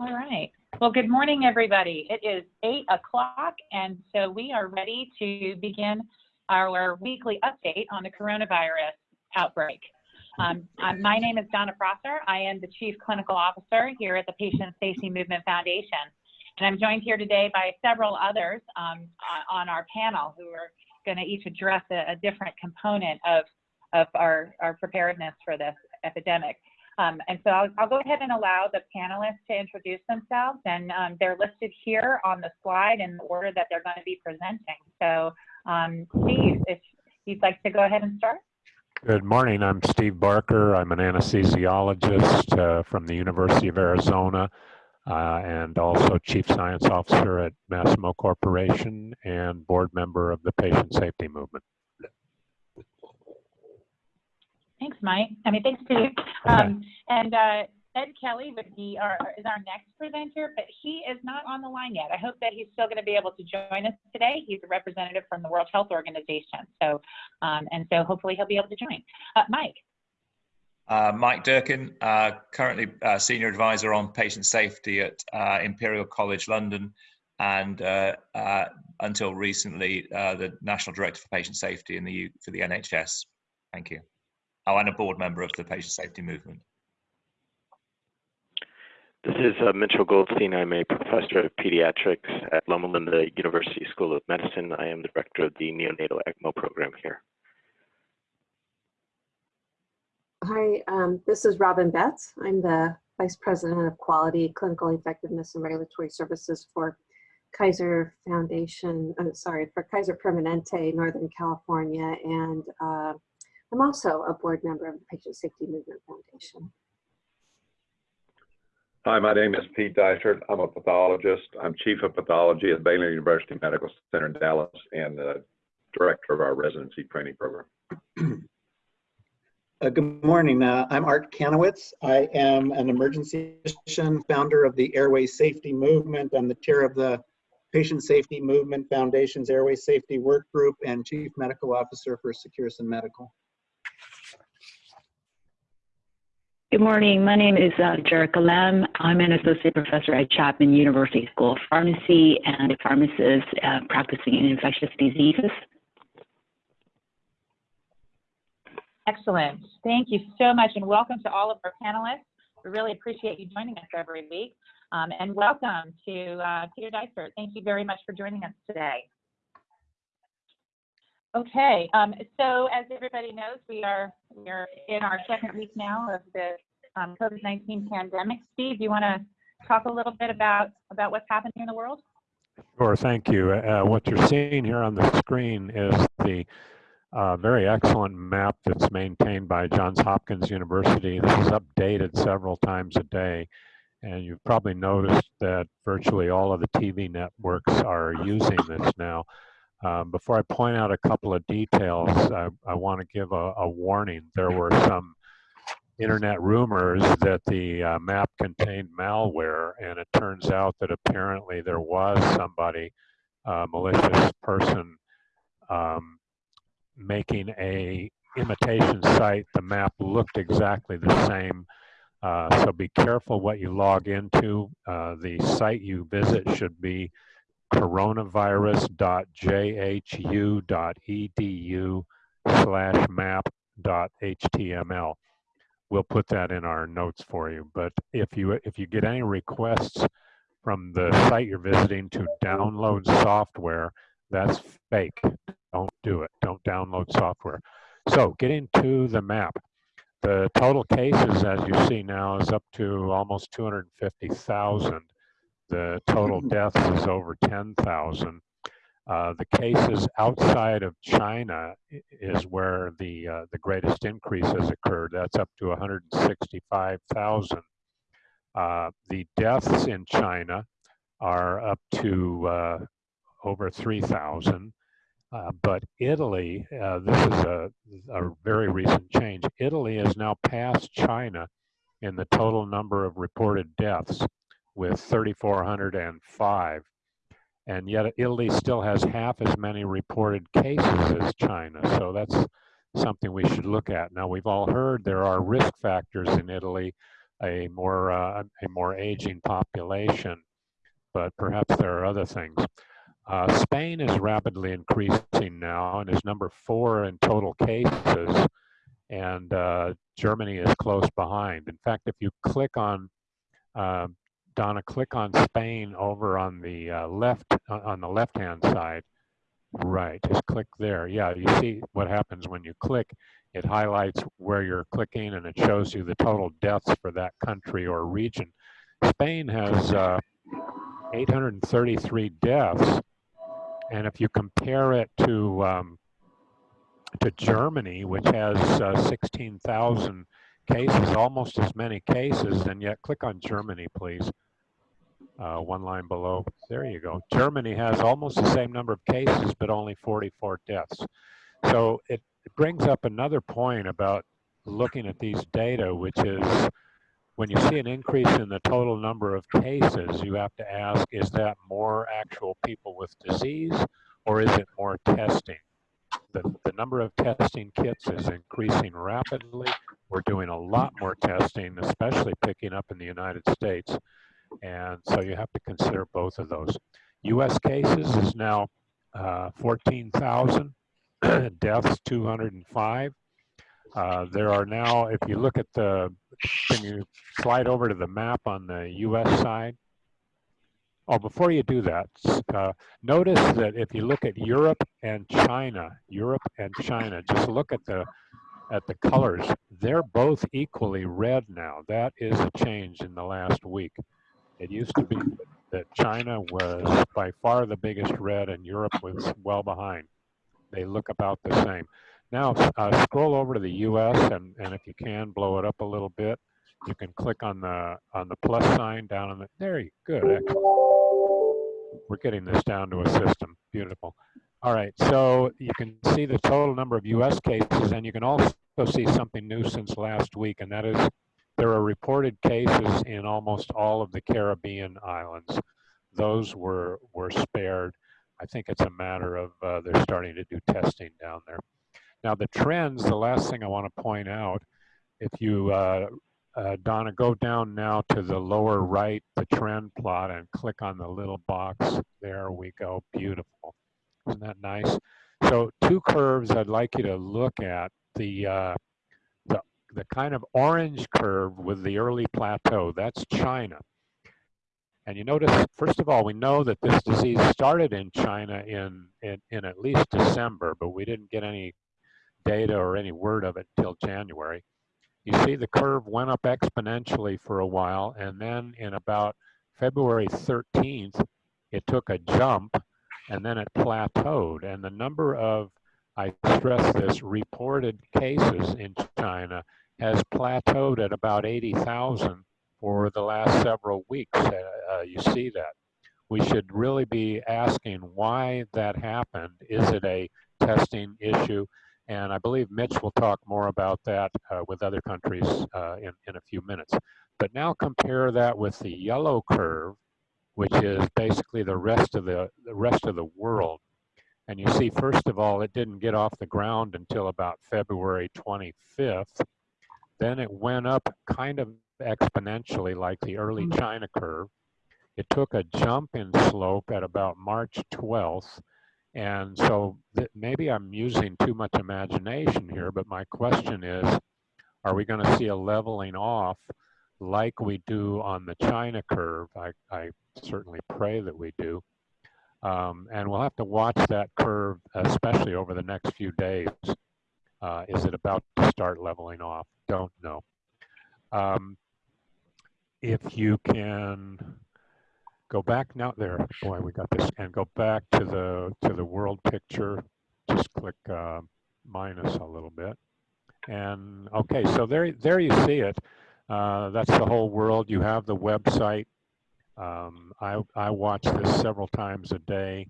All right. Well, good morning, everybody. It is 8 o'clock, and so we are ready to begin our weekly update on the coronavirus outbreak. Um, my name is Donna Prosser. I am the Chief Clinical Officer here at the Patient Safety Movement Foundation. And I'm joined here today by several others um, on our panel who are going to each address a, a, different component of, of our, our preparedness for this epidemic. Um, and so I'll, I'll, go ahead and allow the panelists to introduce themselves and um, they're listed here on the slide in the order that they're going to be presenting. So um, Steve, if you'd like to go ahead and start. Good morning, I'm Steve Barker. I'm an anesthesiologist uh, from the University of Arizona uh, and also Chief Science Officer at Masimo Corporation and board member of the Patient Safety Movement. Thanks, Mike. I mean, thanks, Steve. Um, and uh, Ed Kelley would be our, is our next presenter, but he is not on the line yet. I hope that he's still going to be able to join us today. He's a representative from the World Health Organization. So, um, and so hopefully he'll be able to join. Uh, Mike. Uh, Mike Durkin, uh, currently uh, Senior Advisor on Patient Safety at uh, Imperial College London, and uh, until recently, the National Director for Patient Safety in the U for the NHS. Thank you. Oh, and a board member of the Patient Safety Movement. This is uh, Mitchell Goldstein. I'm a professor of pediatrics at Loma Linda University School of Medicine. I am the director of the neonatal ECMO program here. Hi, um, this is Robin Betts. I'm the Vice President of Quality, Clinical Effectiveness and Regulatory Services for Kaiser Foundation, uh, sorry, for Kaiser Permanente, Northern California, and uh, I'm also a board member of the Patient Safety Movement Foundation. Hi, my name is Pete Dysert. I'm a pathologist. I'm chief of pathology at Baylor University Medical Center in Dallas and the director of our residency training program. Uh, good morning. Uh, I'm Art Kanowitz. I am an emergency physician, founder of the Airway Safety Movement. I'm the chair of the Patient Safety Movement Foundation's Airway Safety Work Group and chief medical officer for Securisyn Medical. Good morning. My name is uh, Jerika Lam. I'm an associate professor at Chapman University School of Pharmacy and a pharmacist uh, practicing in infectious diseases. Excellent. Thank you so much and welcome to all of our panelists. We really appreciate you joining us every week. Um, and welcome to uh, Peter Dysert. Thank you very much for joining us today. Okay, um, so as everybody knows, we are we are in our second week now of the um, COVID-19 pandemic. Steve, do you want to talk a little bit about about what's happening in the world? Sure, thank you. Uh, what you're seeing here on the screen is the uh, very excellent map that's maintained by Johns Hopkins University. This is updated several times a day. And you've probably noticed that virtually all of the TV networks are using this now. Um, before I point out a couple of details, I, I want to give a, a, warning. There were some internet rumors that the uh, map contained malware, and it turns out that apparently there was somebody, a malicious person, um, making a imitation site. The map looked exactly the same. Uh, so be careful what you log into. Uh, the site you visit should be coronavirus.jhu.edu slash map.html. We'll put that in our notes for you. But if you if you get any requests from the site you're visiting to download software, that's fake. Don't do it. Don't download software. So getting to the map. The total cases, as you see now, is up to almost 250,000 the total deaths is over 10,000. Uh, the cases outside of China is where the uh, the greatest increase has occurred. That's up to 165,000. Uh, the deaths in China are up to uh, over 3,000. Uh, but Italy, uh, this is a, a very recent change. Italy has now passed China in the total number of reported deaths with 3,405. And yet Italy still has half as many reported cases as China. So that's something we should look at. Now, we've all heard there are risk factors in Italy a more uh, a more aging population, but perhaps there are other things. Uh, Spain is rapidly increasing now and is number four in total cases, and uh, Germany is close behind. In fact, if you click on uh, Donna, click on Spain over on the uh, left on the left-hand side. Right, just click there. Yeah, you see what happens when you click. It highlights where you're clicking, and it shows you the total deaths for that country or region. Spain has uh, 833 deaths and if you compare it to um, to Germany, which has uh, 16,000 cases, almost as many cases, and yet click on Germany, please. Uh, one line below. There you go. Germany has almost the same number of cases, but only 44 deaths. So it, brings up another point about looking at these data, which is when you see an increase in the total number of cases, you have to ask, is that more actual people with disease or is it more testing? The, the number of testing kits is increasing rapidly. We're doing a lot more testing, especially picking up in the United States. And so you have to consider both of those. US cases is now uh, 14,000, deaths 205. Uh, there are now, if you look at the, can you slide over to the map on the US side? Oh, before you do that, uh, notice that if you look at Europe and China, Europe and China, just look at the at the colors. They're both equally red now. That is a change in the last week. It used to be that China was by far the biggest red and Europe was well behind. They look about the same. Now uh, scroll over to the US and, and if you can blow it up a little bit, you can click on the on the plus sign down on the, there you, good. We're getting this down to a system, beautiful. All right, so you can see the total number of US cases and you can also see something new since last week and that is there are reported cases in almost all of the Caribbean islands. Those were, were spared. I think it's a matter of uh, they're starting to do testing down there. Now the trends, the last thing I want to point out, if you, uh, uh, Donna, go down now to the lower right, the trend plot and click on the little box. There we go, beautiful. Isn't that nice? So two curves I'd like you to look at. The, uh, the, kind of orange curve with the early plateau, that's China. And you notice, first of all, we know that this disease started in China in, in, in at least December, but we didn't get any data or any word of it till January. You see the curve went up exponentially for a while, and then in about February 13th, it took a jump, and then it plateaued. And the number of, I stress this, reported cases in China has plateaued at about 80,000 for the last several weeks. Uh, uh, you see that. We should really be asking why that happened. Is it a testing issue? And I believe Mitch will talk more about that uh, with other countries uh, in, in a few minutes. But now compare that with the yellow curve, which is basically the rest of the, the rest of the world. And you see, first of all, it didn't get off the ground until about February 25th. Then it went up kind of exponentially like the early mm. China curve. It took a jump in slope at about March 12th and so maybe I'm using too much imagination here, but my question is, are we going to see a leveling off like we do on the China curve? I, I certainly pray that we do. Um, and we'll have to watch that curve, especially over the next few days. Uh, is it about to start leveling off? Don't know. Um, if you can go back now there boy we got this and go back to the to the world picture just click uh, minus a little bit and okay so there there you see it uh, that's the whole world you have the website um, I, I watch this several times a day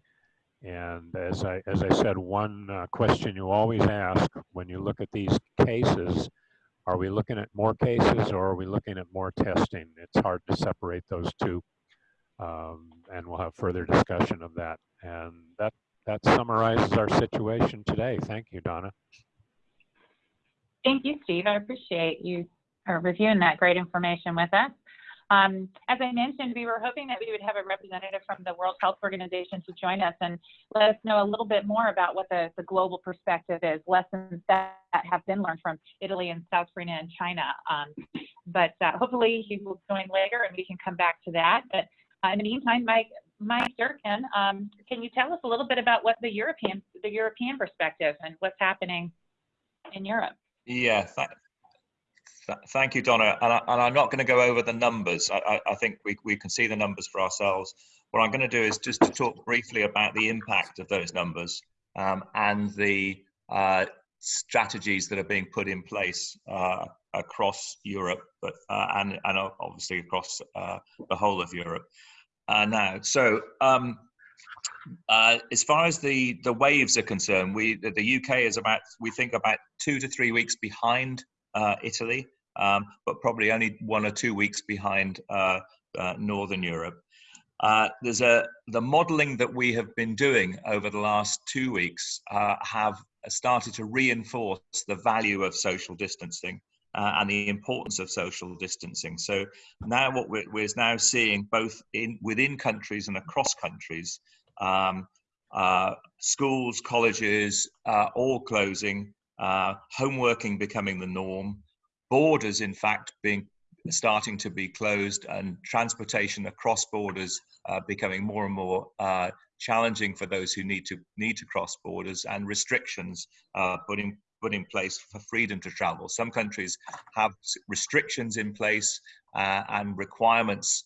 and as I as I said one uh, question you always ask when you look at these cases are we looking at more cases or are we looking at more testing it's hard to separate those two um, and we'll have further discussion of that. And that, that summarizes our situation today. Thank you, Donna. Thank you, Steve. I appreciate you or reviewing that great information with us. Um, as I mentioned, we were hoping that we would have a representative from the World Health Organization to join us and let us know a little bit more about what the, the global perspective is, lessons that have been learned from Italy and South Korea and China. Um, but uh, hopefully he will join later and we can come back to that. But uh, in the meantime, Mike, Mike Durkin, um, can you tell us a little bit about what the European, the European perspective and what's happening in Europe? Yeah, th th thank you, Donna. And, I, am not going to go over the numbers. I, I, I, think we, we can see the numbers for ourselves. What I'm going to do is just to talk briefly about the impact of those numbers um, and the uh, strategies that are being put in place uh, across Europe, but uh, and and obviously across uh, the whole of Europe uh, now. So. Um, uh, as far as the the waves are concerned, we the, the, UK is about we think about two to three weeks behind uh, Italy, um, but probably only one or two weeks behind uh, uh Northern Europe. Uh, there's a the modelling that we have been doing over the last two weeks uh, have started to reinforce the value of social distancing. and the importance of social distancing. So now what we're, we're now seeing both in within countries and across countries um, uh, schools, colleges, uh, all closing, uh, home working becoming the norm, borders, in fact, being starting to be closed, and transportation across borders uh, becoming more and more uh, challenging for those who need to need to cross borders, and restrictions uh, put in put in place for freedom to travel. Some countries have restrictions in place and requirements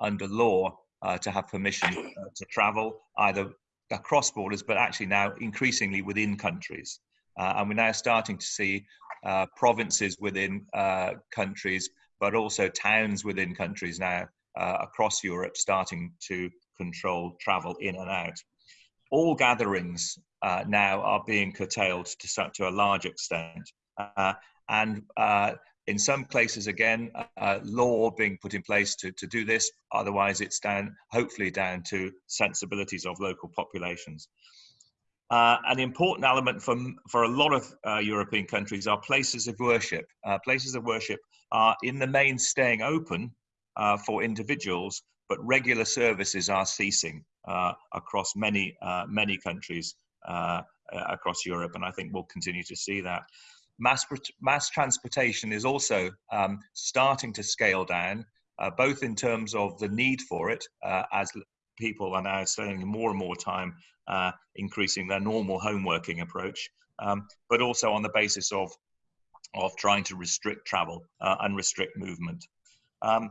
under law uh, to have permission uh, to travel either across borders, but actually now increasingly within countries. Uh, and we're now starting to see uh, provinces within uh, countries, but also towns within countries now uh, across Europe starting to control travel in and out. All gatherings now are being curtailed to, to a large extent. and in some places, again, uh, law being put in place to, to do this. Otherwise, it's down, hopefully, down to sensibilities of local populations. Uh, an important element for, for a lot of uh, European countries are places of worship. Uh, places of worship are, in the main, staying open uh, for individuals, but regular services are ceasing uh, across many, many countries across Europe, and I think we'll continue to see that. Mass, mass transportation is also um, starting to scale down, uh, both in terms of the need for it, uh, as people are now spending more and more time uh, increasing their normal home working approach, um, but also on the basis of, of trying to restrict travel uh, and restrict movement. Um,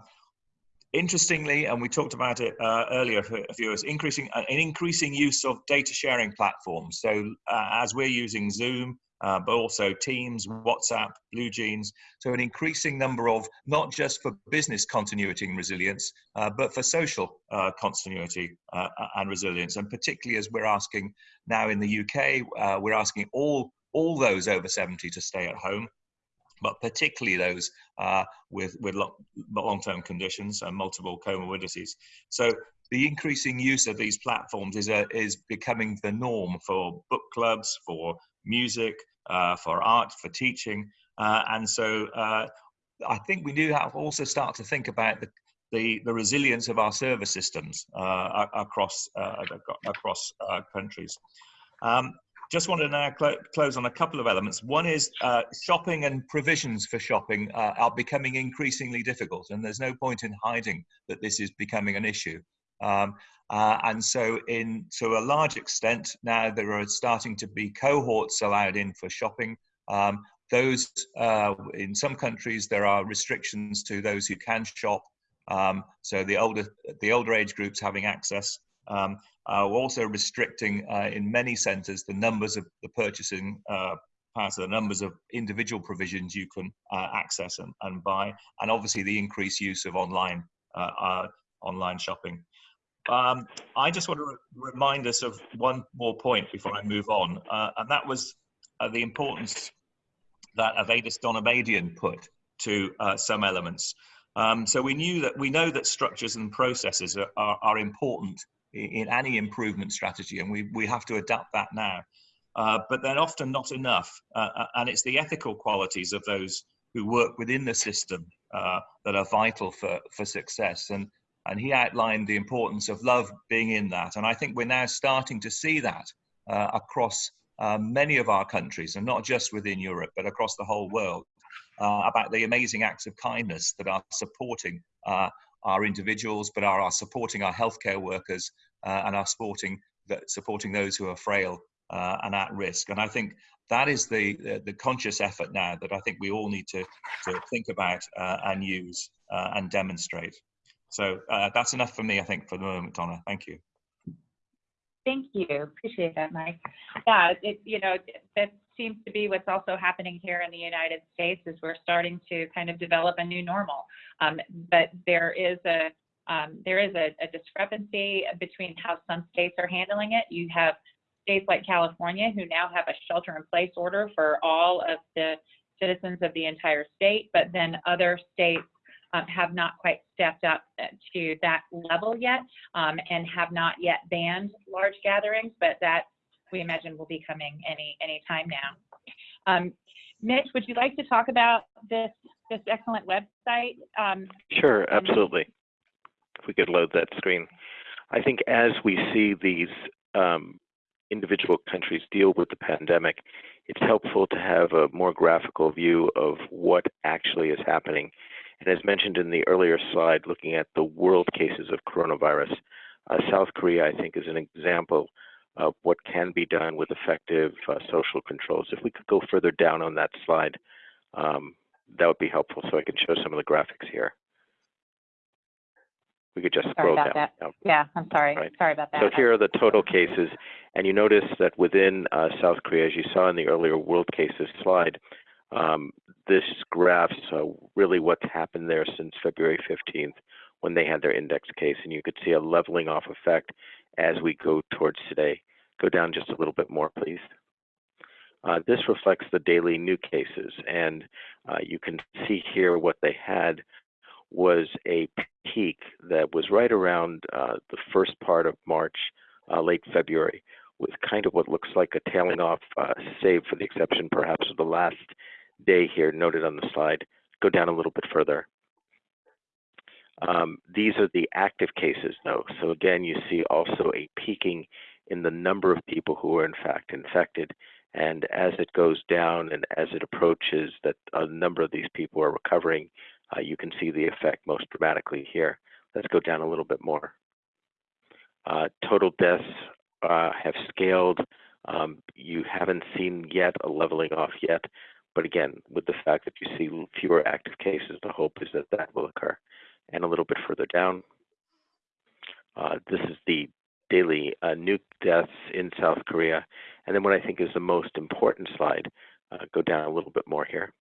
interestingly, and we talked about it uh, earlier viewers, increasing an increasing use of data sharing platforms. So uh, as we're using Zoom, uh, but also Teams, WhatsApp, BlueJeans. So an increasing number of not just for business continuity and resilience, uh, but for social uh, continuity uh, and resilience. And particularly as we're asking now in the UK, uh, we're asking all all those over 70 to stay at home but particularly those uh, with, with long-term conditions and multiple comorbidities. So the increasing use of these platforms is, a, is becoming the norm for book clubs, for music, for art, for teaching. Uh, and so uh, I think we do have also start to think about the, the, the resilience of our service systems uh, across, uh, across countries. Um, just want to now cl close on a couple of elements. One is uh, shopping and provisions for shopping uh, are becoming increasingly difficult, and there's no point in hiding that this is becoming an issue. Um, uh, and so, in to a large extent, now there are starting to be cohorts allowed in for shopping. Um, those uh, in some countries there are restrictions to those who can shop. Um, so the older the older age groups having access. Um, uh, we're also restricting uh, in many centres the numbers of the purchasing uh, part of the numbers of individual provisions you can uh, access and, and, buy, and obviously the increased use of online online shopping. Um, I just want to re remind us of one more point before I move on, uh, and that was uh, the importance that Avedis Donabedian put to uh, some elements. Um, so we knew that we know that structures and processes are, are, are important in, in, any improvement strategy, and we, we have to adapt that now. Uh, but they're often not enough, uh, uh, and it's the ethical qualities of those who work within the system that are vital for, for success. And, and he outlined the importance of love being in that. And I think we're now starting to see that uh, across uh, many of our countries, and not just within Europe, but across the whole world, uh, about the amazing acts of kindness that are supporting uh, our individuals, but are, are supporting our healthcare workers uh, and are supporting, supporting those who are frail and at risk. And I think that is the, the, the, conscious effort now that I think we all need to, to think about uh, and use uh, and demonstrate. So uh, that's enough for me, I think, for the moment, Donna. Thank you. Thank you. Appreciate that, Mike. Yeah, it, you know, that seems to be what's also happening here in the United States is we're starting to kind of develop a new normal. Um, but there is a um, there is a, a discrepancy between how some states are handling it. You have states like California who now have a shelter in place order for all of the citizens of the entire state, but then other states um, have not quite stepped up to that level yet um, and have not yet banned large gatherings, but that we imagine will be coming any any time now. Um, Mitch, would you like to talk about this this excellent website? Um, sure, absolutely. If we could load that screen. I think as we see these um, individual countries deal with the pandemic, it's helpful to have a more graphical view of what actually is happening. And as mentioned in the earlier slide, looking at the world cases of coronavirus, uh, South Korea, I think, is an example of what can be done with effective uh, social controls. If we could go further down on that slide, um, that would be helpful so I can show some of the graphics here. We could just sorry scroll down. That. Yeah, I'm sorry. Right. Sorry about that. So here are the total cases. And you notice that within uh, South Korea, as you saw in the earlier world cases slide, this graphs really what's happened there since February 15th when they had their index case. And you could see a leveling off effect as we go towards today. Go down just a little bit more, please. Uh, this reflects the daily new cases, and uh, you can see here what they had was a peak that was right around uh, the first part of March, uh, late February, with kind of what looks like a tailing off, uh, save for the exception perhaps of the last day here noted on the slide. Go down a little bit further. Um, these are the active cases though. So again, you see also a peaking in the number of people who are in fact infected. And as it goes down and as it approaches that a number of these people are recovering, uh, you can see the effect most dramatically here. Let's go down a little bit more. Uh, total deaths uh, have scaled. Um, you haven't seen yet a leveling off yet, but again, with the fact that you see fewer active cases, the hope is that that will occur. And a little bit further down, uh, this is the daily uh, new deaths in South Korea. And then what I think is the most important slide, uh, go down a little bit more here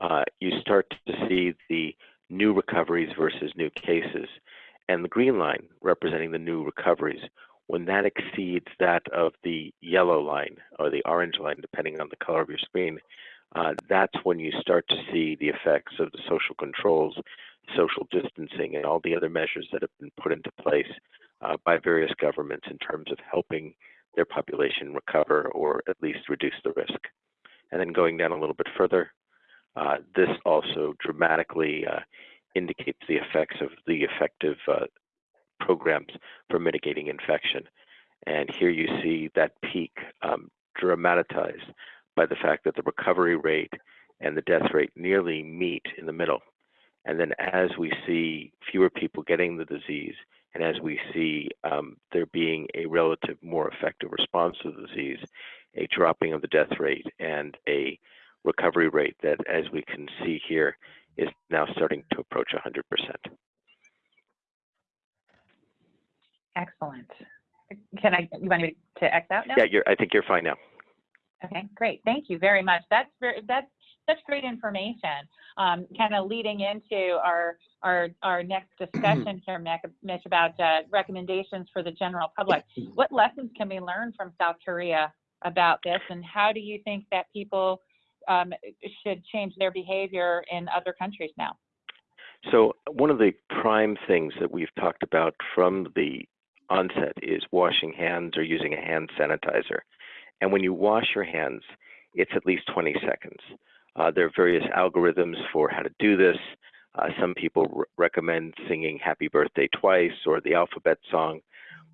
uh, you start to see the new recoveries versus new cases. And the green line representing the new recoveries, when that exceeds that of the yellow line or the orange line, depending on the color of your screen, uh, that's when you start to see the effects of the social controls, social distancing, and all the other measures that have been put into place uh, by various governments in terms of helping their population recover or at least reduce the risk. And then going down a little bit further, uh, this also dramatically uh, indicates the effects of the effective uh, programs for mitigating infection. And here you see that peak um, dramatized by the fact that the recovery rate and the death rate nearly meet in the middle. And then as we see fewer people getting the disease, and as we see um, there being a relative more effective response to the disease, a dropping of the death rate and a recovery rate that, as we can see here, is now starting to approach 100%. Excellent. Can I, you want me to X out now? Yeah, you're, I think you're fine now. Okay, great. Thank you very much. That's very, that's such great information. Um, kind of leading into our our our next discussion here, Mitch, about uh, recommendations for the general public. What lessons can we learn from South Korea about this, and how do you think that people um, should change their behavior in other countries now? So one of the prime things that we've talked about from the onset is washing hands or using a hand sanitizer. And when you wash your hands, it's at least 20 seconds. Uh, there are various algorithms for how to do this. Uh, some people recommend singing happy birthday twice or the alphabet song,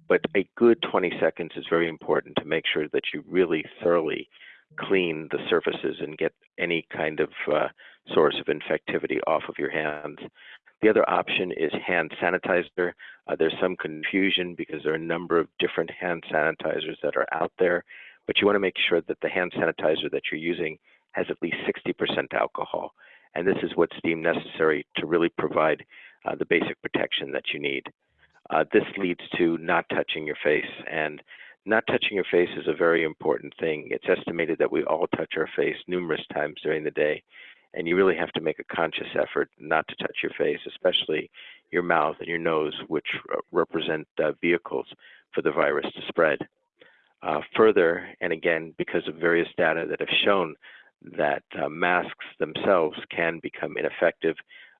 but a good 20 seconds is very important to make sure that you really thoroughly clean the surfaces and get any kind of uh, source of infectivity off of your hands. The other option is hand sanitizer. Uh, there's some confusion because there are a number of different hand sanitizers that are out there, but you want to make sure that the hand sanitizer that you're using has at least 60% alcohol. And this is what's deemed necessary to really provide uh, the basic protection that you need. Uh, this leads to not touching your face. And not touching your face is a very important thing. It's estimated that we all touch our face numerous times during the day. And you really have to make a conscious effort not to touch your face, especially your mouth and your nose, which represent uh, vehicles for the virus to spread. Uh, further, and again, because of various data that have shown that uh, masks themselves can become ineffective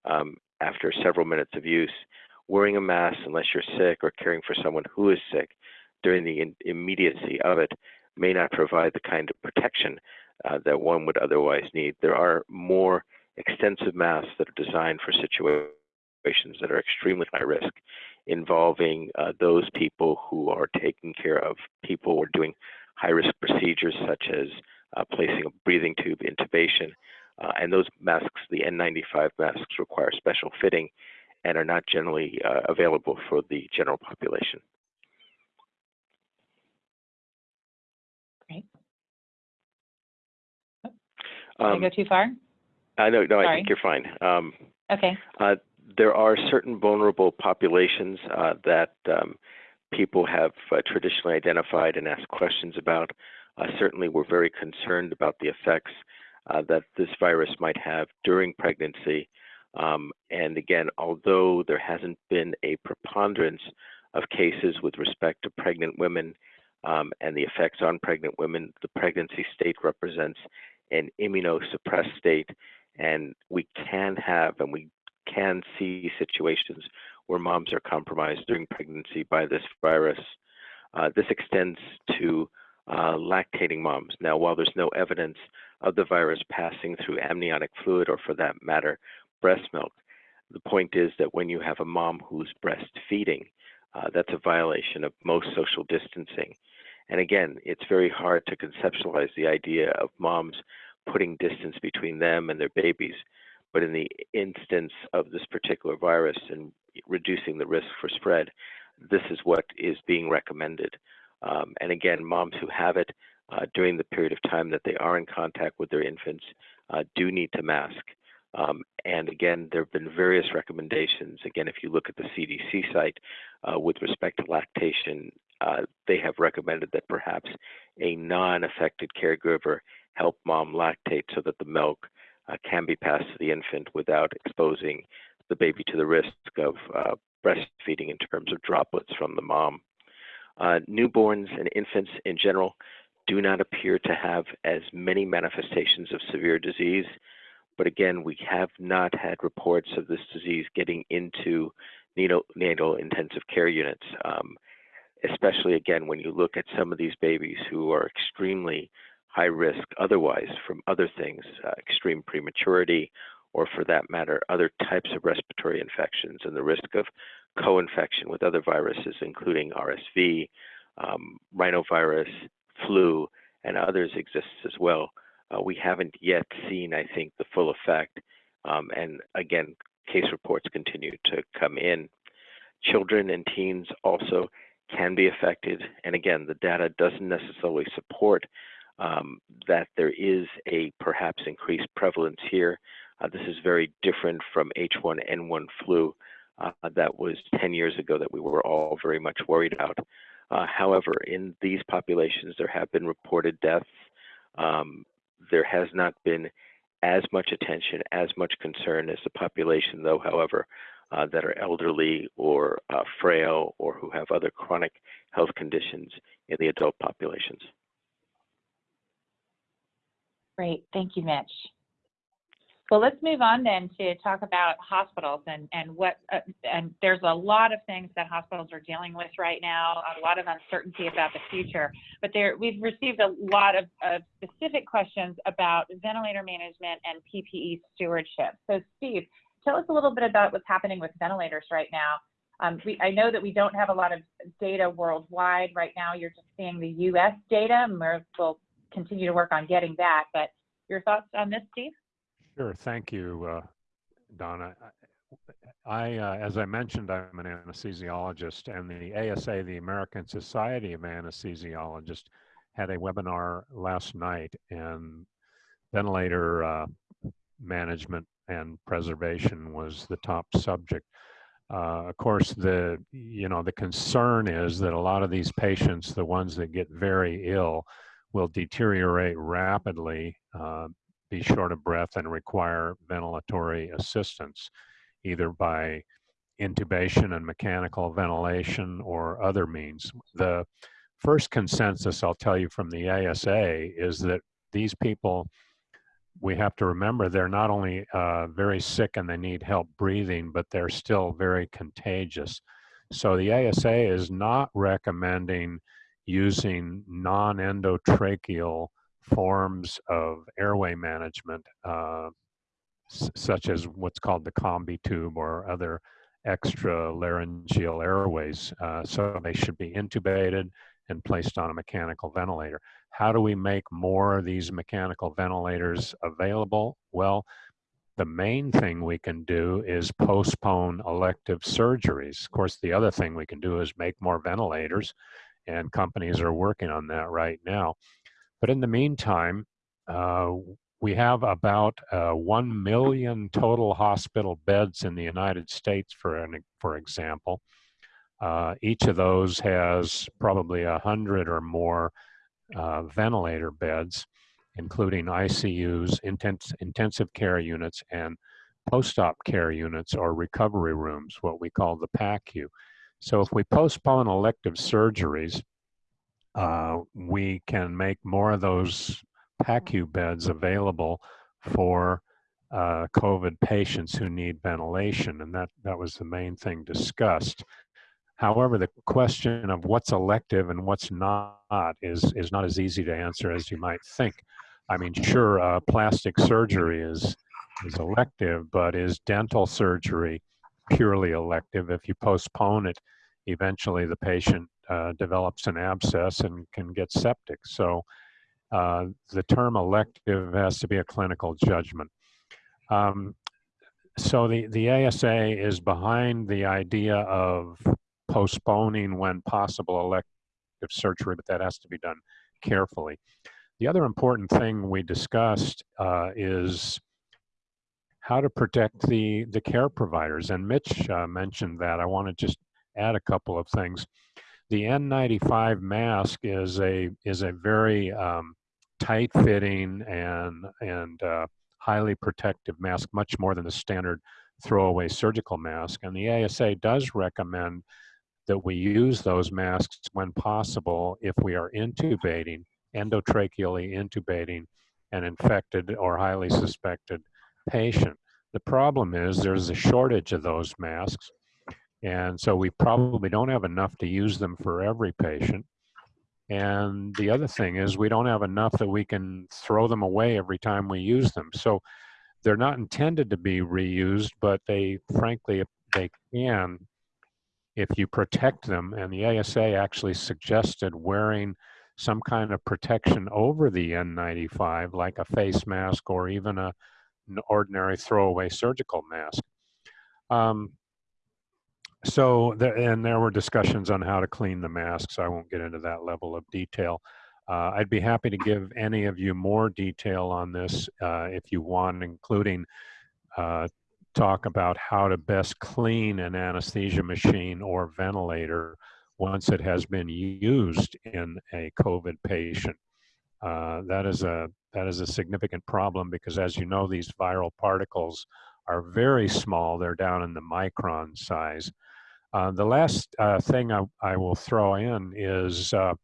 um, after several minutes of use, wearing a mask unless you're sick or caring for someone who is sick during the immediacy of it may not provide the kind of protection uh, that one would otherwise need. There are more extensive masks that are designed for situations that are extremely high risk, involving uh, those people who are taking care of people or doing high risk procedures such as uh, placing a breathing tube intubation. Uh, and those masks, the N95 masks, require special fitting and are not generally uh, available for the general population. Great. Did Um, I go too far? I know, no, I think you're fine. Um, Okay. There are certain vulnerable populations uh, that um, people have uh, traditionally identified and asked questions about. Uh, certainly, we're very concerned about the effects uh, that this virus might have during pregnancy. Um, and again, although there hasn't been a preponderance of cases with respect to pregnant women um, and the effects on pregnant women, the pregnancy state represents an immunosuppressed state and we can have and we can see situations where moms are compromised during pregnancy by this virus. Uh, this extends to uh, lactating moms. Now, while there's no evidence of the virus passing through amniotic fluid or for that matter, breast milk, the point is that when you have a mom who's breastfeeding, uh, that's a violation of most social distancing. And again, it's very hard to conceptualize the idea of moms putting distance between them and their babies. But in the instance of this particular virus and reducing the risk for spread, this is what is being recommended. Um, and again, moms who have it uh, during the period of time that they are in contact with their infants uh, do need to mask. Um, and again, there have been various recommendations. Again, if you look at the CDC site uh, with respect to lactation, uh, they have recommended that perhaps a non affected caregiver help mom lactate so that the milk uh, can be passed to the infant without exposing the baby to the risk of uh, breastfeeding in terms of droplets from the mom. Uh, newborns and infants in general do not appear to have as many manifestations of severe disease, but again, we have not had reports of this disease getting into neonatal intensive care units, um, especially again when you look at some of these babies who are extremely high risk otherwise from other things, uh, extreme prematurity, or for that matter, other types of respiratory infections and the risk of co-infection with other viruses, including RSV, um, rhinovirus, flu, and others exists as well. Uh, we haven't yet seen, I think, the full effect. Um, and again, case reports continue to come in. Children and teens also can be affected. And again, the data doesn't necessarily support um, that there is a perhaps increased prevalence here. Uh, this is very different from H1N1 flu uh, that was 10 years ago that we were all very much worried about. Uh, however, in these populations, there have been reported deaths. Um, there has not been as much attention, as much concern as the population, though, however, uh, that are elderly or uh, frail or who have other chronic health conditions in the adult populations. Great. Thank you, Mitch. Well, let's move on then to talk about hospitals and, and what, uh, and there's a lot of things that hospitals are dealing with right now, a lot of uncertainty about the future. But there, we've received a lot of, of specific questions about ventilator management and PPE stewardship. So Steve, tell us a little bit about what's happening with ventilators right now. Um, we, I know that we don't have a lot of data worldwide right now. You're just seeing the U.S. data, and we'll continue to work on getting that. But your thoughts on this, Steve? Sure. Thank you, uh, Donna. I, uh, as I mentioned, I'm an anesthesiologist, and the ASA, the American Society of Anesthesiologists, had a webinar last night, and ventilator uh, management and preservation was the top subject. Uh, of course, the you know the concern is that a lot of these patients, the ones that get very ill, will deteriorate rapidly uh, be short of breath and require ventilatory assistance, either by intubation and mechanical ventilation or other means. The first consensus I'll tell you from the ASA is that these people, we have to remember they're not only uh, very sick and they need help breathing, but they're still very contagious. So the ASA is not recommending using non-endotracheal forms of airway management, uh, such as what's called the Combitube or other extra laryngeal airways. Uh, so they should be intubated and placed on a mechanical ventilator. How do we make more of these mechanical ventilators available? Well, the main thing we can do is postpone elective surgeries. Of course, the other thing we can do is make more ventilators, and companies are working on that right now. But in the meantime, uh, we have about uh, 1 million total hospital beds in the United States, for, an, for example. Uh, each of those has probably 100 or more uh, ventilator beds, including ICUs, intense, intensive care units, and post-op care units or recovery rooms, what we call the PACU. So if we postpone elective surgeries, uh, we can make more of those PACU beds available for uh, COVID patients who need ventilation, and that, that was the main thing discussed. However, the question of what's elective and what's not is, is not as easy to answer as you might think. I mean, sure, uh, plastic surgery is, is elective, but is dental surgery purely elective? If you postpone it, eventually the patient uh, develops an abscess and can get septic. So uh, the term elective has to be a clinical judgment. Um, so the, the ASA is behind the idea of postponing when possible elective surgery, but that has to be done carefully. The other important thing we discussed uh, is how to protect the, the care providers. And Mitch uh, mentioned that. I want to just add a couple of things. The N95 mask is a is a very um, tight fitting and and uh, highly protective mask, much more than the standard throwaway surgical mask. And the ASA does recommend that we use those masks when possible if we are intubating, endotracheally intubating an infected or highly suspected patient. The problem is there's a shortage of those masks and so we probably don't have enough to use them for every patient. And the other thing is we don't have enough that we can throw them away every time we use them. So they're not intended to be reused, but they frankly, they can if you protect them. And the ASA actually suggested wearing some kind of protection over the N95, like a face mask or even a, an ordinary throwaway surgical mask. Um, so, and there were discussions on how to clean the masks. I won't get into that level of detail. Uh, I'd be happy to give any of you more detail on this uh, if you want, including uh, talk about how to best clean an anesthesia machine or ventilator once it has been used in a COVID patient. Uh, that is a that is a significant problem because, as you know, these viral particles are very small. They're down in the micron size. Uh, the last uh, thing I, I, will throw in is uh,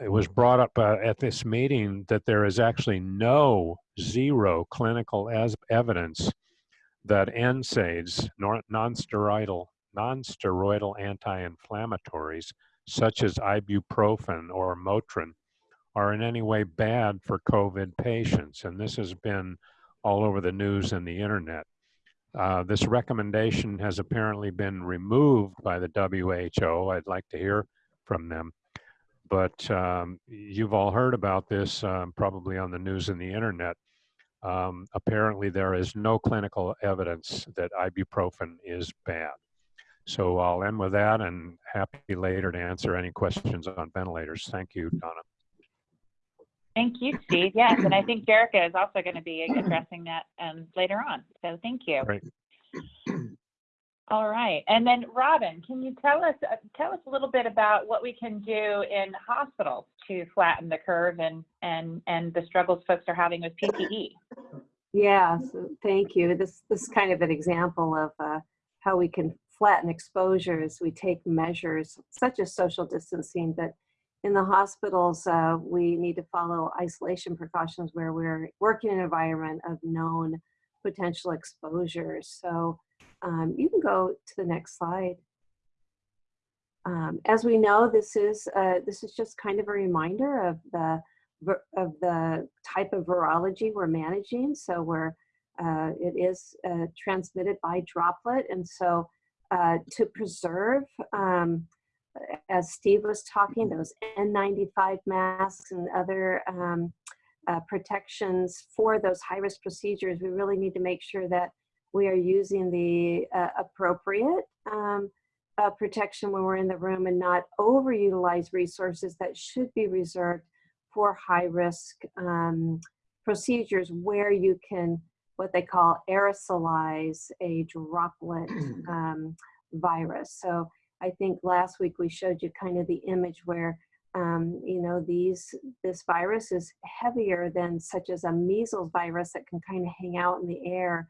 it was brought up uh, at this meeting that there is actually no zero clinical as evidence that NSAIDs, non-steroidal, non-steroidal anti-inflammatories, such as ibuprofen or Motrin, are in any way bad for COVID patients. And this has been all over the news and the internet. Uh, this recommendation has apparently been removed by the WHO. I'd like to hear from them. But um, you've all heard about this um, probably on the news and the internet. Um, apparently, there is no clinical evidence that ibuprofen is bad. So I'll end with that and happy later to answer any questions on ventilators. Thank you, Donna. Thank you, Steve. Yes, and I think Jerika is also going to be addressing that um, later on. So thank you. Great. All right, and then Robin, can you tell us uh, tell us a little bit about what we can do in hospitals to flatten the curve and and and the struggles folks are having with PPE? Yeah, so thank you. This this is kind of an example of uh, how we can flatten exposures. We take measures such as social distancing, but in the hospitals, uh, we need to follow isolation precautions where we're working in an environment of known potential exposures. So um, you can go to the next slide. Um, as we know, this is uh, this is just kind of a reminder of the of the type of virology we're managing. So we're uh, it is uh, transmitted by droplet, and so uh, to preserve, um, as Steve was talking, those N95 masks and other um, uh, protections for those high-risk procedures, we really need to make sure that we are using the uh, appropriate um, uh, protection when we're in the room and not overutilize resources that should be reserved for high-risk um, procedures where you can, what they call aerosolize a droplet um, virus. So I think last week we showed you kind of the image where um, you know, these this virus is heavier than such as a measles virus that can kind of hang out in the air,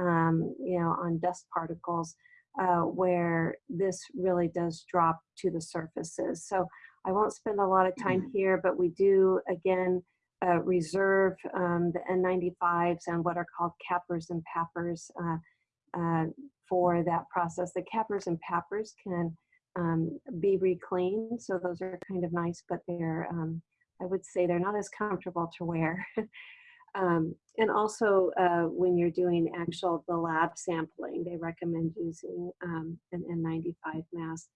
um, you know, on dust particles, uh, where this really does drop to the surfaces. So I won't spend a lot of time here, but we do again uh, reserve um, the N95s and what are called CAPRs and PAPRs uh, uh for that process. The CAPRs and PAPRs can um, be reclaimed, So those are kind of nice, but they're, um, I would say they're not as comfortable to wear. um, and also uh, when you're doing actual, the lab sampling, they recommend using um, an N95 mask.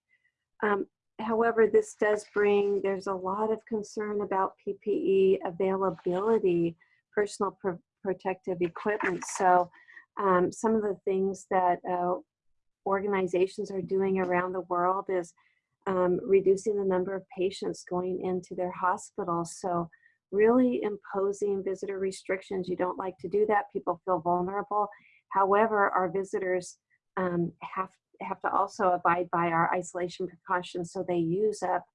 Um, however, this does bring, there's a lot of concern about PPE availability, personal pr protective equipment. So um, some of the things that uh, organizations are doing around the world is um, reducing the number of patients going into their hospitals. So really imposing visitor restrictions. You don't like to do that. People feel vulnerable. However, our visitors um, have, have to also abide by our isolation precautions so they use up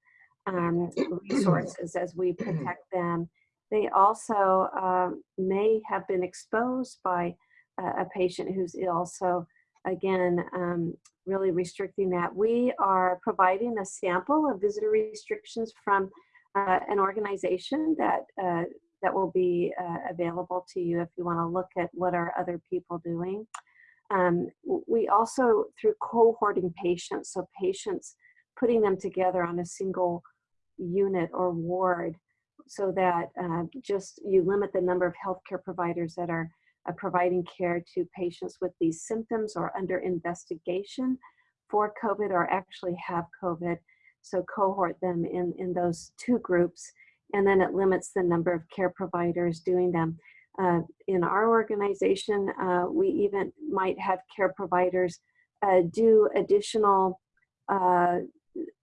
um, resources as we protect them. They also uh, may have been exposed by a patient who's ill. So again, um, really restricting that. We are providing a sample of visitor restrictions from uh, an organization that uh, that will be uh, available to you if you want to look at what are other people doing. Um, we also, through cohorting patients, so patients putting them together on a single unit or ward so that uh, just you limit the number of healthcare providers that are uh, providing care to patients with these symptoms or under investigation for COVID or actually have COVID. So cohort them in, in those two groups, and then it limits the number of care providers doing them. Uh, in our organization, uh, we even might have care providers uh, do additional uh,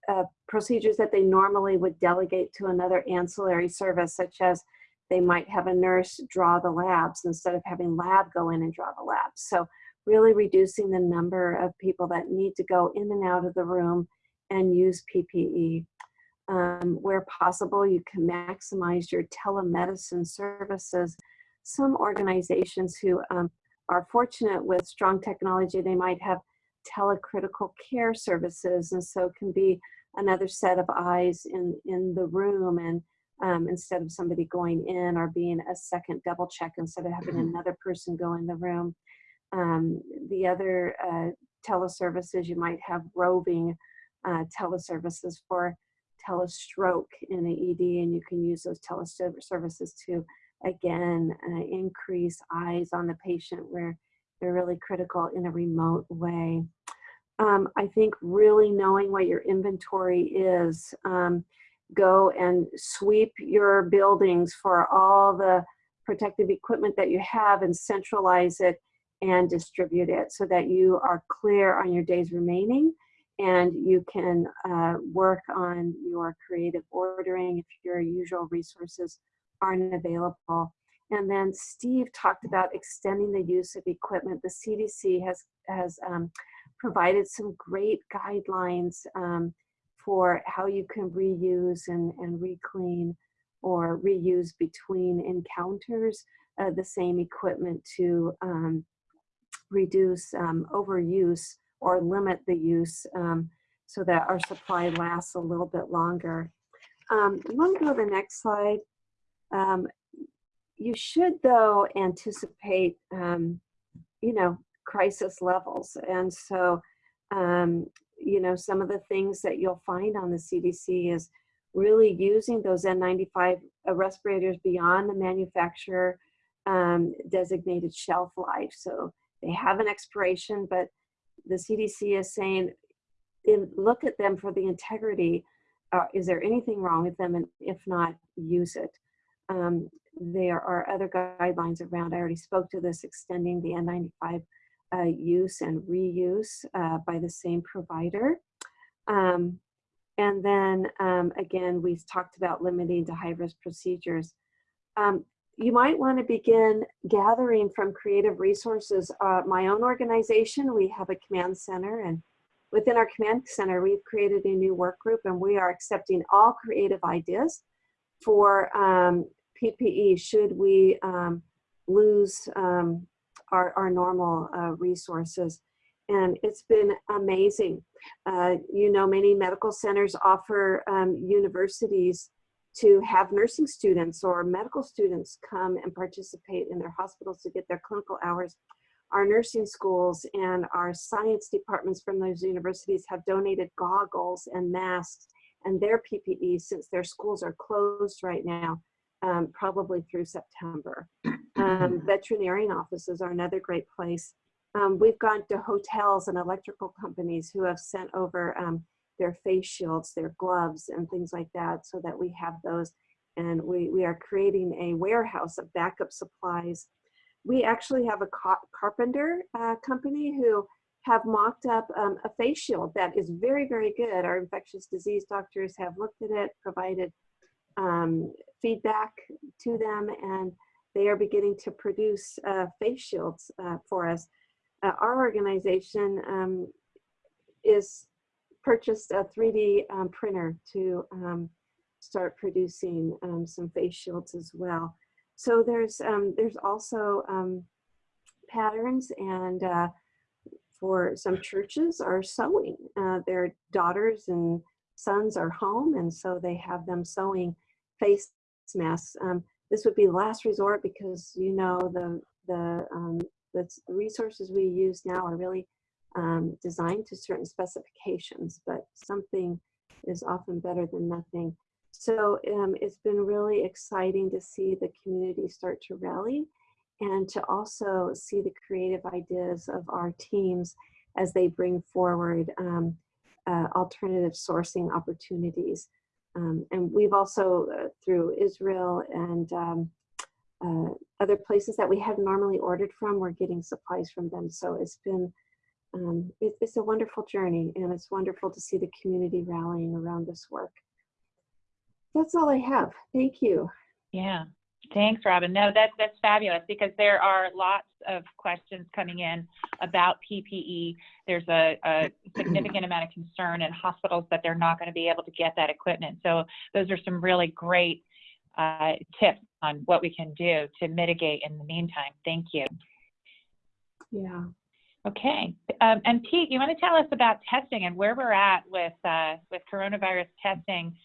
uh, procedures that they normally would delegate to another ancillary service, such as they might have a nurse draw the labs instead of having lab go in and draw the labs. So really reducing the number of people that need to go in and out of the room and use PPE. Um, where possible, you can maximize your telemedicine services. Some organizations who um, are fortunate with strong technology, they might have telecritical care services, and so can be another set of eyes in in the room, and um, instead of somebody going in or being a second double check, instead of having another person go in the room. Um, the other uh, teleservices you might have roving uh, teleservices for telestroke in the ED, and you can use those teleservices to again uh, increase eyes on the patient where they're really critical in a remote way. Um, I think really knowing what your inventory is, um, go and sweep your buildings for all the protective equipment that you have and centralize it and distribute it so that you are clear on your days remaining and you can uh, work on your creative ordering if your usual resources aren't available. And then Steve talked about extending the use of equipment. The CDC has, has um, provided some great guidelines um, for how you can reuse and, and reclean or reuse between encounters uh, the same equipment to um, reduce um, overuse or limit the use um, so that our supply lasts a little bit longer. Um, want to go to the next slide? Um, you should, though, anticipate, um, you know, crisis levels. And so, um, you know, some of the things that you'll find on the CDC is really using those N95 respirators beyond the manufacturer um, designated shelf life. So they have an expiration, but the CDC is saying, in, look at them for the integrity. Uh, is there anything wrong with them? And if not, use it. Um, there are other guidelines around, I already spoke to this, extending the N95 uh, use and reuse uh, by the same provider. Um, and then um, again, we've talked about limiting to high-risk procedures. Um, you might want to begin gathering from creative resources. Uh, my own organization, we have a command center and within our command center, we've created a new work group and we are accepting all creative ideas for um, PPE should we um, lose um, our, our normal uh, resources. And it's been amazing. Uh, you know, many medical centers offer um, universities to have nursing students or medical students come and participate in their hospitals to get their clinical hours. Our nursing schools and our science departments from those universities have donated goggles and masks and their PPE since their schools are closed right now, um, probably through September. Um, veterinarian offices are another great place. Um, we've gone to hotels and electrical companies who have sent over um, their face shields, their gloves, and things like that so that we have those. And we, we are creating a warehouse of backup supplies. We actually have a carpenter uh, company who have mocked up um, a face shield that is very, very good. Our infectious disease doctors have looked at it, provided um, feedback to them, and they are beginning to produce uh, face shields uh, for us. Uh, our organization um, is purchased a 3D um, printer to um, start producing um, some face shields as well. So there's um, there's also um, patterns and uh, for some churches are sewing. Uh, their daughters and sons are home and so they have them sewing face masks. Um, this would be the last resort because you know the, the, the resources we use now are really um, designed to certain specifications, but something is often better than nothing. So um, it's been really exciting to see the community start to rally and to also see the creative ideas of our teams as they bring forward um, uh, alternative sourcing opportunities. Um, and we've also, uh, through Israel and um, uh, other places that we had normally ordered from, we're getting supplies from them. So it's been um, it, it's a wonderful journey and it's wonderful to see the community rallying around this work. That's all I have. Thank you. Yeah, thanks, Robin. No, that's that's fabulous because there are lots of questions coming in about PPE. There's a, a significant amount of concern in hospitals that they're not going to be able to get that equipment. So those are some really great uh, tips on what we can do to mitigate in the meantime. Thank you. Yeah. Okay, um, and Pete, you want to tell us about testing and where we're at with uh, with coronavirus testing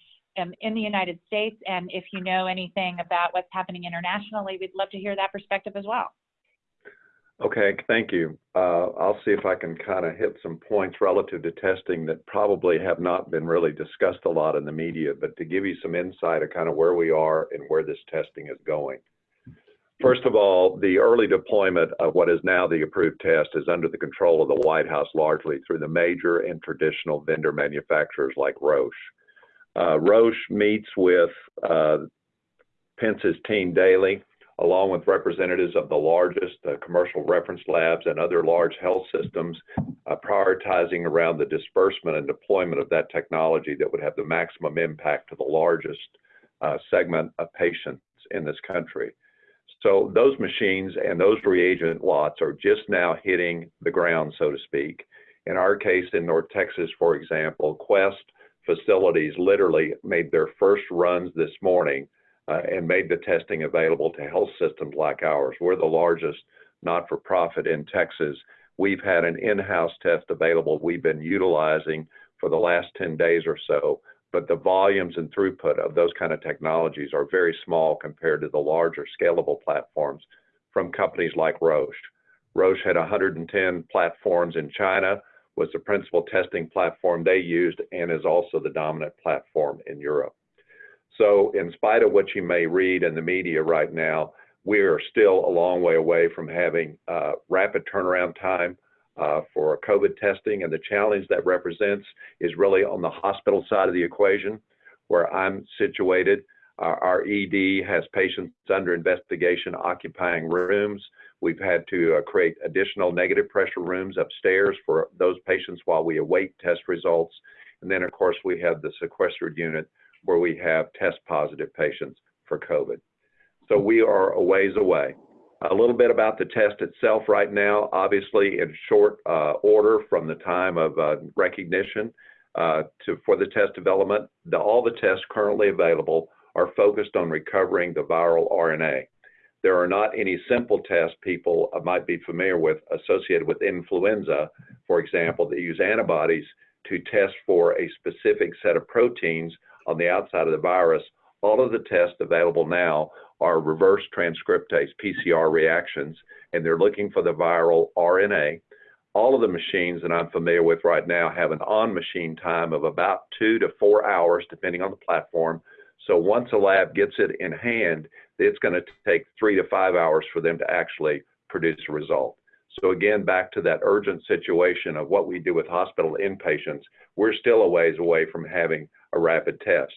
um, in the United States, and if you know anything about what's happening internationally, we'd love to hear that perspective as well. Okay, thank you. Uh, I'll see if I can kind of hit some points relative to testing that probably have not been really discussed a lot in the media, but to give you some insight of kind of where we are and where this testing is going. First of all, the early deployment of what is now the approved test is under the control of the White House largely through the major and traditional vendor manufacturers like Roche. Uh, Roche meets with uh, Pence's team daily, along with representatives of the largest uh, commercial reference labs and other large health systems, uh, prioritizing around the disbursement and deployment of that technology that would have the maximum impact to the largest uh, segment of patients in this country. So those machines and those reagent lots are just now hitting the ground, so to speak. In our case in North Texas, for example, Quest facilities literally made their first runs this morning uh, and made the testing available to health systems like ours. We're the largest not-for-profit in Texas. We've had an in-house test available we've been utilizing for the last 10 days or so but the volumes and throughput of those kind of technologies are very small compared to the larger scalable platforms from companies like Roche. Roche had 110 platforms in China, was the principal testing platform they used, and is also the dominant platform in Europe. So in spite of what you may read in the media right now, we are still a long way away from having uh, rapid turnaround time, uh, for COVID testing. And the challenge that represents is really on the hospital side of the equation, where I'm situated. Uh, our ED has patients under investigation occupying rooms. We've had to uh, create additional negative pressure rooms upstairs for those patients while we await test results. And then, of course, we have the sequestered unit where we have test positive patients for COVID. So we are a ways away. A little bit about the test itself right now, obviously in short uh, order from the time of uh, recognition uh, to for the test development. The, all the tests currently available are focused on recovering the viral RNA. There are not any simple tests people might be familiar with associated with influenza, for example, that use antibodies to test for a specific set of proteins on the outside of the virus. All of the tests available now are reverse transcriptase, PCR reactions, and they're looking for the viral RNA. All of the machines that I'm familiar with right now have an on-machine time of about two to four hours, depending on the platform. So once a lab gets it in hand, it's going to take three to five hours for them to actually produce a result. So again, back to that urgent situation of what we do with hospital inpatients, we're still a ways away from having a rapid test.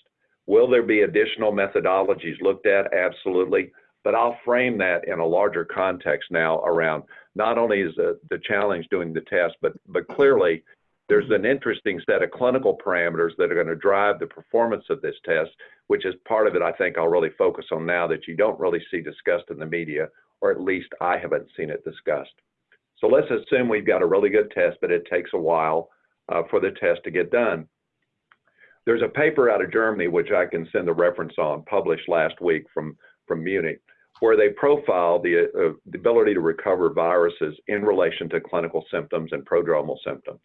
Will there be additional methodologies looked at? Absolutely. But I'll frame that in a larger context now around not only is the, the challenge doing the test, but, but clearly there's an interesting set of clinical parameters that are going to drive the performance of this test, which is part of it I think I'll really focus on now that you don't really see discussed in the media, or at least I haven't seen it discussed. So let's assume we've got a really good test, but it takes a while uh, for the test to get done. There's a paper out of Germany, which I can send the reference on, published last week from, from Munich, where they profile the, uh, the ability to recover viruses in relation to clinical symptoms and prodromal symptoms.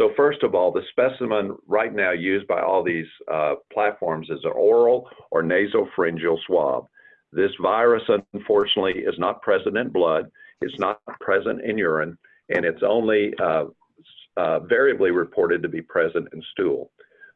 So first of all, the specimen right now used by all these uh, platforms is an oral or nasopharyngeal swab. This virus, unfortunately, is not present in blood, it's not present in urine, and it's only uh, uh, variably reported to be present in stool.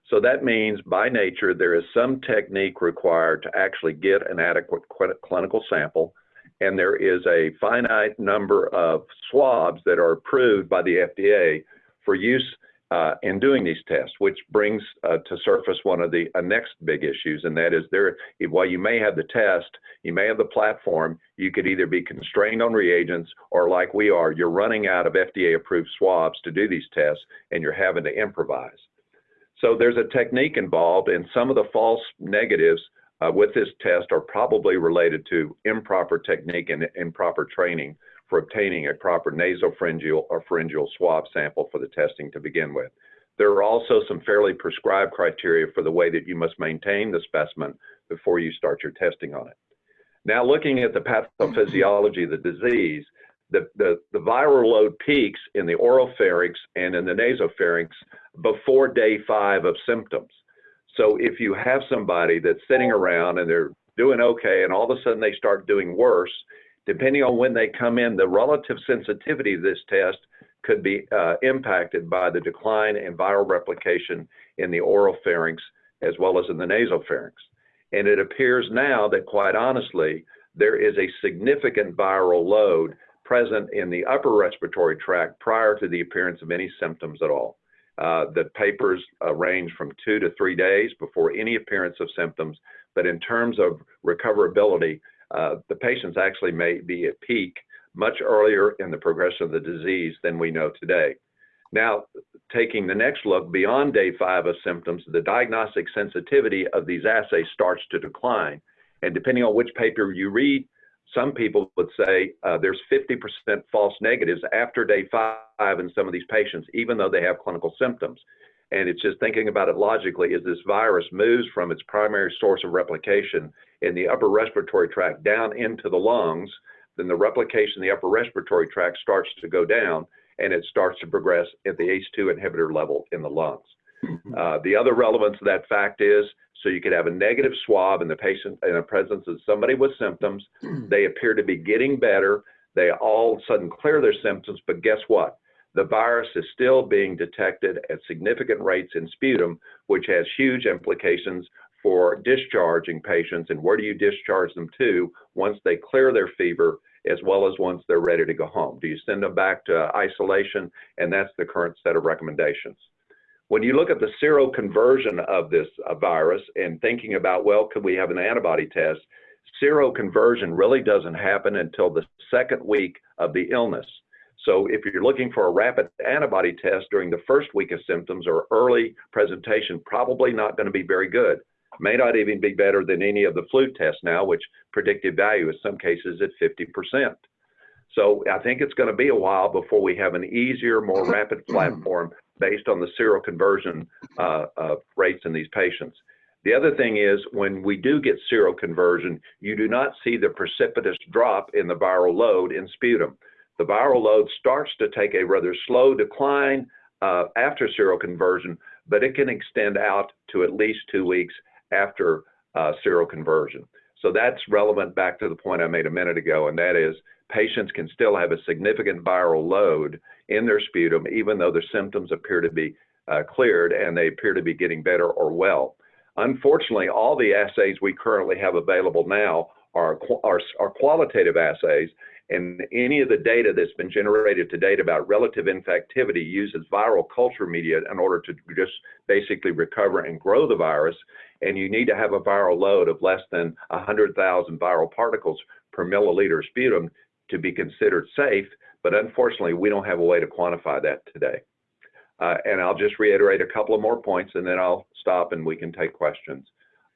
So that means by nature, there is some technique required to actually get an adequate clinical sample. And there is a finite number of swabs that are approved by the FDA for use uh, in doing these tests, which brings uh, to surface one of the uh, next big issues, and that is there. While you may have the test, you may have the platform, you could either be constrained on reagents, or like we are, you're running out of FDA-approved swabs to do these tests, and you're having to improvise. So there's a technique involved, and some of the false negatives uh, with this test are probably related to improper technique and improper training for obtaining a proper nasopharyngeal or pharyngeal swab sample for the testing to begin with. There are also some fairly prescribed criteria for the way that you must maintain the specimen before you start your testing on it. Now, looking at the pathophysiology of the disease, the, the, the viral load peaks in the oropharynx and in the nasopharynx before day five of symptoms. So if you have somebody that's sitting around and they're doing okay and all of a sudden they start doing worse, depending on when they come in, the relative sensitivity of this test could be uh, impacted by the decline in viral replication in the oropharynx as well as in the nasopharynx. And it appears now that quite honestly, there is a significant viral load present in the upper respiratory tract prior to the appearance of any symptoms at all. Uh, the papers uh, range from two to three days before any appearance of symptoms, but in terms of recoverability, uh, the patients actually may be at peak much earlier in the progression of the disease than we know today. Now, taking the next look beyond day five of symptoms, the diagnostic sensitivity of these assays starts to decline. And depending on which paper you read, some people would say uh, there's 50% false negatives after day five in some of these patients, even though they have clinical symptoms. And it's just thinking about it logically as this virus moves from its primary source of replication in the upper respiratory tract down into the lungs, then the replication in the upper respiratory tract starts to go down and it starts to progress at the ACE2 inhibitor level in the lungs. Uh, the other relevance of that fact is so you could have a negative swab in the patient in the presence of somebody with symptoms. They appear to be getting better. They all of a sudden clear their symptoms, but guess what? The virus is still being detected at significant rates in sputum, which has huge implications for discharging patients and where do you discharge them to once they clear their fever as well as once they're ready to go home. Do you send them back to isolation? And that's the current set of recommendations. When you look at the seroconversion of this uh, virus and thinking about, well, could we have an antibody test? Seroconversion really doesn't happen until the second week of the illness. So if you're looking for a rapid antibody test during the first week of symptoms or early presentation, probably not going to be very good. May not even be better than any of the flu tests now, which predictive value in some cases at 50%. So I think it's going to be a while before we have an easier, more rapid platform based on the seroconversion uh, uh, rates in these patients. The other thing is when we do get seroconversion, you do not see the precipitous drop in the viral load in sputum. The viral load starts to take a rather slow decline uh, after seroconversion, but it can extend out to at least two weeks after uh, seroconversion. So that's relevant back to the point I made a minute ago, and that is patients can still have a significant viral load in their sputum, even though their symptoms appear to be uh, cleared and they appear to be getting better or well. Unfortunately, all the assays we currently have available now are, are, are qualitative assays, and any of the data that's been generated to date about relative infectivity uses viral culture media in order to just basically recover and grow the virus. And you need to have a viral load of less than 100,000 viral particles per milliliter of sputum to be considered safe. But unfortunately, we don't have a way to quantify that today. Uh, and I'll just reiterate a couple of more points and then I'll stop and we can take questions.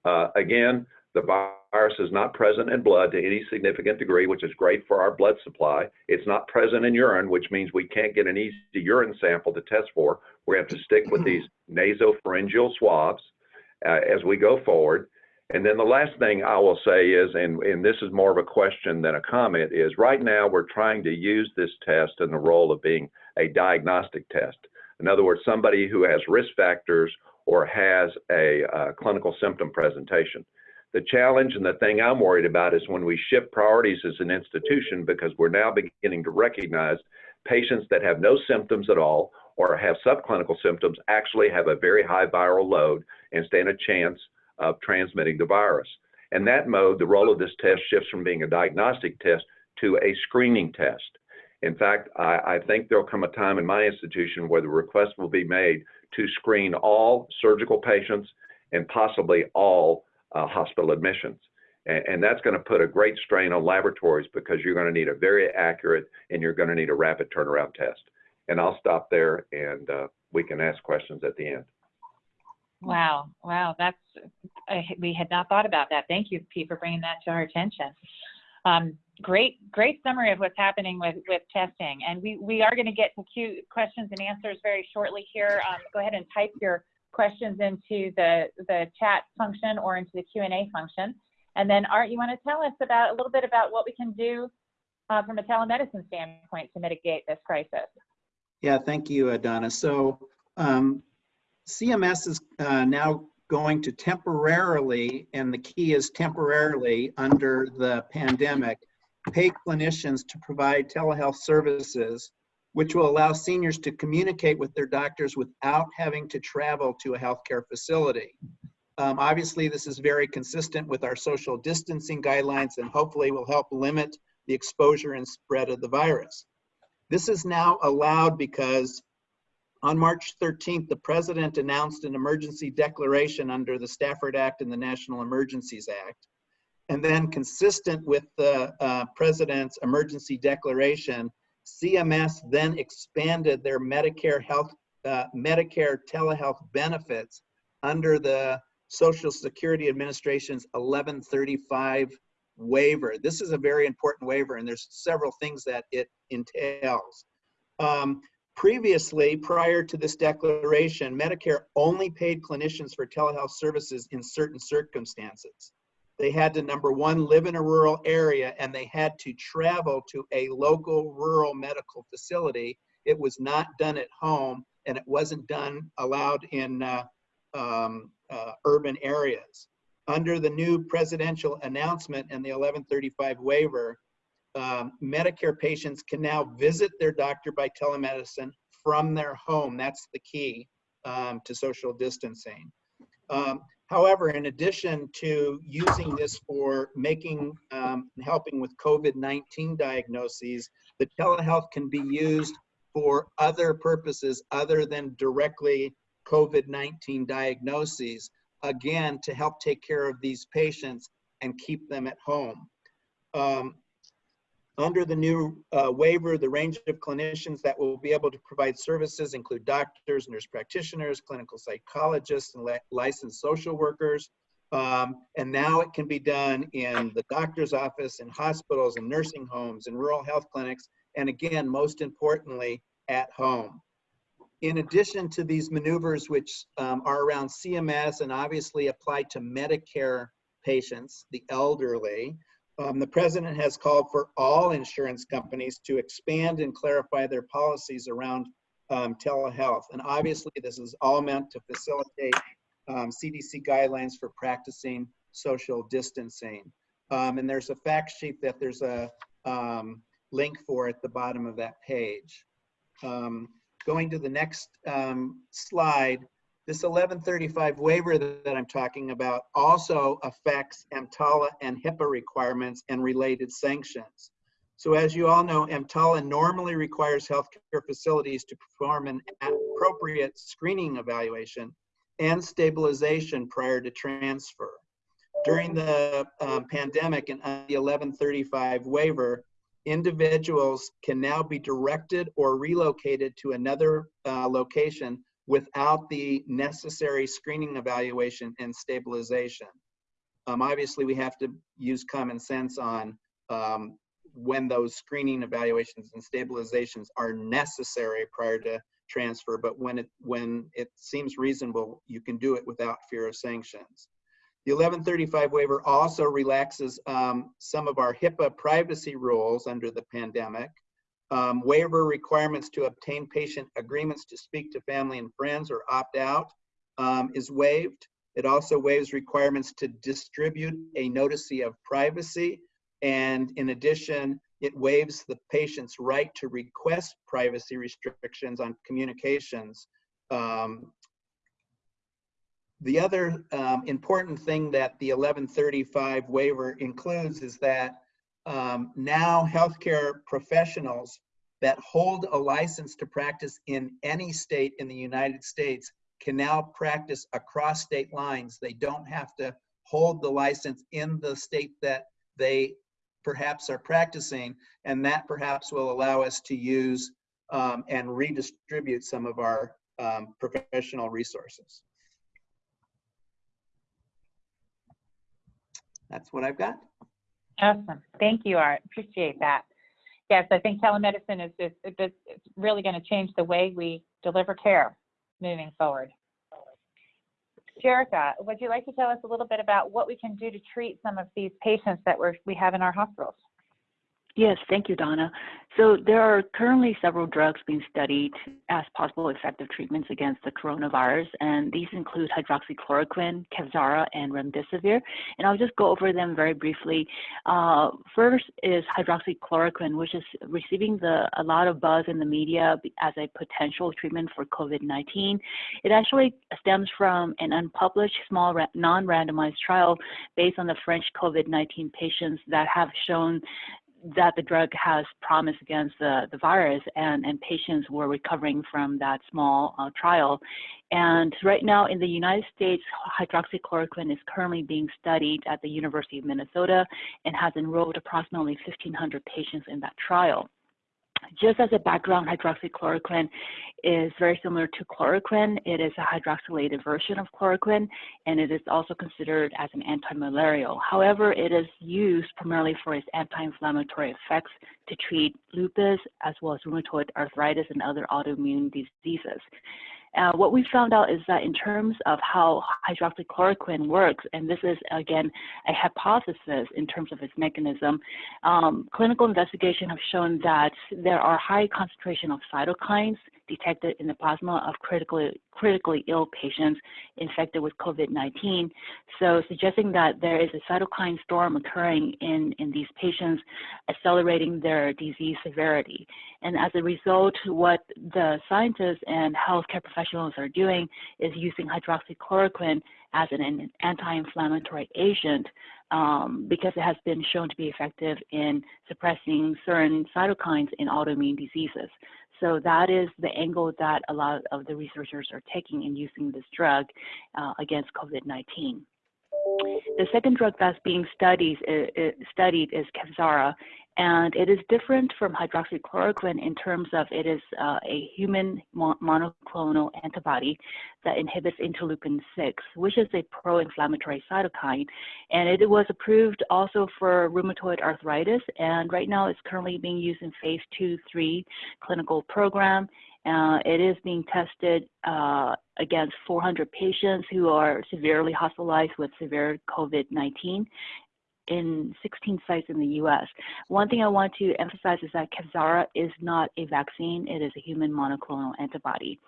Uh, again, the virus is not present in blood to any significant degree, which is great for our blood supply. It's not present in urine, which means we can't get an easy urine sample to test for. We have to stick with these nasopharyngeal swabs uh, as we go forward. And then the last thing I will say is, and, and this is more of a question than a comment, is right now we're trying to use this test in the role of being a diagnostic test. In other words, somebody who has risk factors or has a uh, clinical symptom presentation. The challenge and the thing I'm worried about is when we shift priorities as an institution because we're now beginning to recognize patients that have no symptoms at all or have subclinical symptoms actually have a very high viral load and stand a chance of transmitting the virus. In that mode, the role of this test shifts from being a diagnostic test to a screening test. In fact, I, I, think there'll come a time in my institution where the request will be made to screen all surgical patients and possibly all uh, hospital admissions. And, and that's going to put a great strain on laboratories because you're going to need a very accurate and you're going to need a rapid turnaround test. And I'll stop there and uh, we can ask questions at the end. Wow, wow, that's I, we had not thought about that. Thank you, Pete, for bringing that to our attention. Um, great, great summary of what's happening with with testing, and we we are going to get to questions and answers very shortly here. Um, go ahead and type your questions into the, the chat function or into the Q&A function. And then Art, you want to tell us about a little bit about what we can do uh, from a telemedicine standpoint to mitigate this crisis? Yeah, thank you, Donna. So um, CMS is uh, now going to temporarily, and the key is temporarily under the pandemic, pay clinicians to provide telehealth services, which will allow seniors to communicate with their doctors without having to travel to a healthcare facility. Um, obviously, this is very consistent with our social distancing guidelines and hopefully will help limit the exposure and spread of the virus. This is now allowed because on March 13th, the president announced an emergency declaration under the Stafford Act and the National Emergencies Act. And then consistent with the uh, president's emergency declaration, CMS then expanded their Medicare health, uh, Medicare telehealth benefits under the Social Security Administration's 1135 waiver. This is a very important waiver and there's several things that it entails. Um, previously, prior to this declaration, Medicare only paid clinicians for telehealth services in certain circumstances. They had to, number one, live in a rural area and they had to travel to a local rural medical facility. It was not done at home and it wasn't done allowed in uh, um, uh, urban areas. Under the new presidential announcement and the 1135 waiver, um, Medicare patients can now visit their doctor by telemedicine from their home. That's the key um, to social distancing. Um, however, in addition to using this for making, um, helping with COVID-19 diagnoses, the telehealth can be used for other purposes other than directly COVID-19 diagnoses, again, to help take care of these patients and keep them at home. Um, under the new uh, waiver, the range of clinicians that will be able to provide services include doctors, nurse practitioners, clinical psychologists, and licensed social workers. Um, and now it can be done in the doctor's office, in hospitals, and nursing homes, and rural health clinics, and again, most importantly, at home in addition to these maneuvers, which um, are around CMS and obviously apply to Medicare patients, the elderly, um, the president has called for all insurance companies to expand and clarify their policies around um, telehealth. And obviously, this is all meant to facilitate CDC um, guidelines for practicing social distancing. Um, and there's a fact sheet that there's a um, link for at the bottom of that page. Um, Going to the next slide, this 1135 waiver that I'm talking about also affects EMTALA and HIPAA requirements and related sanctions. So as you all know, EMTALA normally requires healthcare facilities to perform an appropriate screening evaluation and stabilization prior to transfer. During the um, pandemic and the 1135 waiver, individuals can now be directed or relocated to another uh, location without the necessary screening evaluation and stabilization. Um, obviously, we have to use common sense on um, when those screening evaluations and stabilizations are necessary prior to transfer, but when it, when it seems reasonable, you can do it without fear of sanctions. The 1135 waiver also relaxes um, some of our HIPAA privacy rules under the pandemic. Um, waiver requirements to obtain patient agreements to speak to family and friends or opt out um, is waived. It also waives requirements to distribute a notice of privacy. And in addition, it waives the patient's right to request privacy restrictions on communications um, the other um, important thing that the 1135 waiver includes is that um, now healthcare professionals that hold a license to practice in any state in the United States can now practice across state lines. They don't have to hold the license in the state that they perhaps are practicing, and that perhaps will allow us to use um, and redistribute some of our um, professional resources. that's what I've got. Awesome. Thank you, Art. Appreciate that. Yes, I think telemedicine is, is, is really going to change the way we deliver care moving forward. Jerika, would you like to tell us a little bit about what we can do to treat some of these patients that we're, we have in our hospitals? Yes, thank you, Donna. So there are currently several drugs being studied as possible effective treatments against the coronavirus, and these include hydroxychloroquine, Kevzara, and remdesivir. And I'll just go over them very briefly. Uh, first is hydroxychloroquine, which is receiving the, a lot of buzz in the media as a potential treatment for COVID-19. It actually stems from an unpublished small non-randomized trial based on the French COVID-19 patients that have shown that the drug has promise against the, the virus and, and patients were recovering from that small uh, trial. And right now in the United States, hydroxychloroquine is currently being studied at the University of Minnesota and has enrolled approximately 1,500 patients in that trial. Just as a background, hydroxychloroquine is very similar to chloroquine. It is a hydroxylated version of chloroquine, and it is also considered as an antimalarial. However, it is used primarily for its anti-inflammatory effects to treat lupus, as well as rheumatoid arthritis and other autoimmune diseases. Uh, what we found out is that in terms of how hydroxychloroquine works, and this is again a hypothesis in terms of its mechanism, um, clinical investigation have shown that there are high concentration of cytokines detected in the plasma of critically, critically ill patients infected with COVID-19. So suggesting that there is a cytokine storm occurring in, in these patients, accelerating their disease severity. And as a result, what the scientists and healthcare professionals are doing is using hydroxychloroquine as an anti-inflammatory agent um, because it has been shown to be effective in suppressing certain cytokines in autoimmune diseases. So that is the angle that a lot of the researchers are taking in using this drug uh, against COVID-19. The second drug that's being studied, uh, studied is Kevzara, and it is different from hydroxychloroquine in terms of it is uh, a human monoclonal antibody that inhibits interleukin 6, which is a pro-inflammatory cytokine. And it was approved also for rheumatoid arthritis, and right now it's currently being used in phase 2-3 clinical program. Uh, it is being tested uh, against 400 patients who are severely hospitalized with severe COVID-19 in 16 sites in the US. One thing I want to emphasize is that Kevzara is not a vaccine, it is a human monoclonal antibody.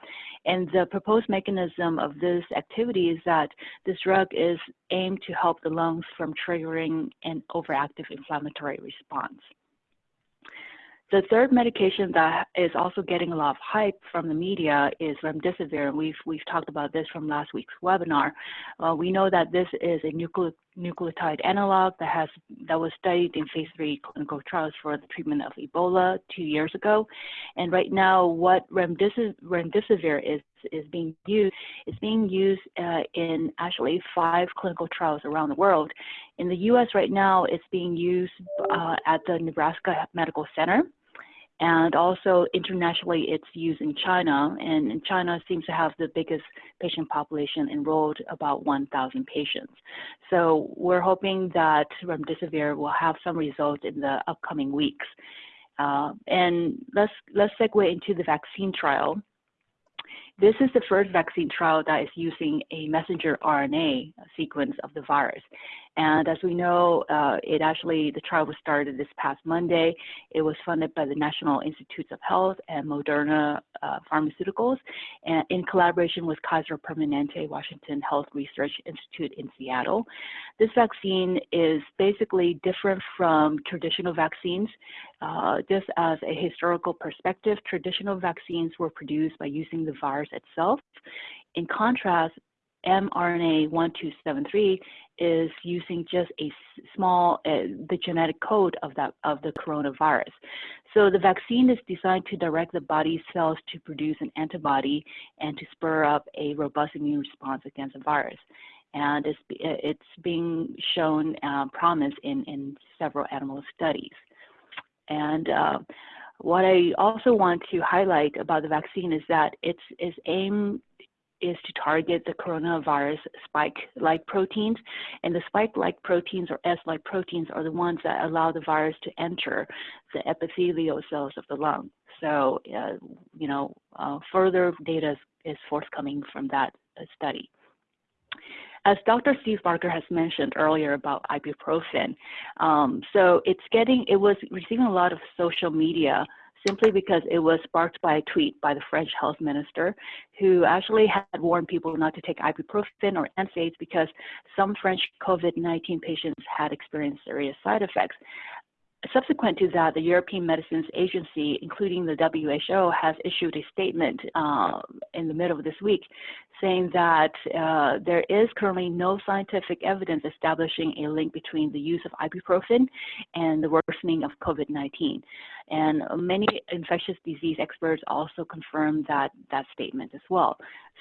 And the proposed mechanism of this activity is that this drug is aimed to help the lungs from triggering an overactive inflammatory response. The third medication that is also getting a lot of hype from the media is remdesivir. And we've, we've talked about this from last week's webinar. Uh, we know that this is a nucle nucleotide analog that has that was studied in phase three clinical trials for the treatment of Ebola two years ago. And right now, what remdesivir, remdesivir is is being used is being used uh, in actually five clinical trials around the world. In the U.S. right now, it's being used uh, at the Nebraska Medical Center and also internationally, it's used in China, and China seems to have the biggest patient population enrolled, about 1,000 patients. So we're hoping that remdesivir will have some results in the upcoming weeks. Uh, and let's let's segue into the vaccine trial. This is the first vaccine trial that is using a messenger RNA sequence of the virus. And as we know, uh, it actually, the trial was started this past Monday. It was funded by the National Institutes of Health and Moderna uh, Pharmaceuticals and in collaboration with Kaiser Permanente Washington Health Research Institute in Seattle. This vaccine is basically different from traditional vaccines. Uh, just as a historical perspective, traditional vaccines were produced by using the virus itself. In contrast, mRNA 1273 is using just a small, uh, the genetic code of that of the coronavirus. So the vaccine is designed to direct the body's cells to produce an antibody and to spur up a robust immune response against the virus. And it's, it's being shown uh, promise in, in several animal studies. And uh, what I also want to highlight about the vaccine is that it's, it's aimed is to target the coronavirus spike-like proteins. And the spike-like proteins or S-like proteins are the ones that allow the virus to enter the epithelial cells of the lung. So, uh, you know, uh, further data is, forthcoming from that uh, study. as Dr. Steve Barker has mentioned earlier about ibuprofen, um, so it's getting, it was receiving a lot of social media simply because it was sparked by a tweet by the French health minister who actually had warned people not to take ibuprofen or NSAIDs because some French COVID-19 patients had experienced serious side effects. Subsequent to that, the European Medicines Agency, including the WHO, has issued a statement uh, in the middle of this week saying that uh, there is currently no scientific evidence establishing a link between the use of ibuprofen and the worsening of COVID-19. And many infectious disease experts also confirm that, that statement as well.